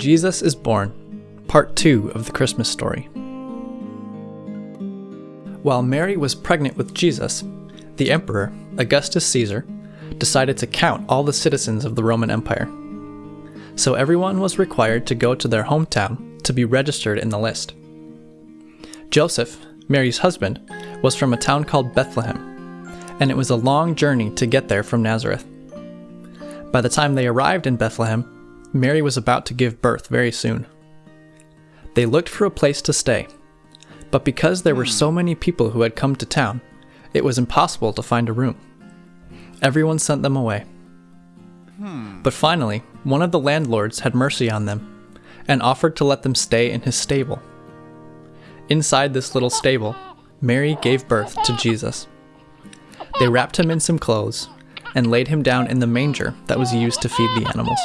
Jesus is Born, Part 2 of the Christmas story. While Mary was pregnant with Jesus, the emperor, Augustus Caesar, decided to count all the citizens of the Roman Empire. So everyone was required to go to their hometown to be registered in the list. Joseph, Mary's husband, was from a town called Bethlehem, and it was a long journey to get there from Nazareth. By the time they arrived in Bethlehem, Mary was about to give birth very soon. They looked for a place to stay, but because there were so hmm. many people who had come to town, it was impossible to find a room. Everyone sent them away. Hmm. But finally, one of the landlords had mercy on them and offered to let them stay in his stable. Inside this little stable, Mary gave birth to Jesus. They wrapped him in some clothes and laid him down in the manger that was used to feed the animals.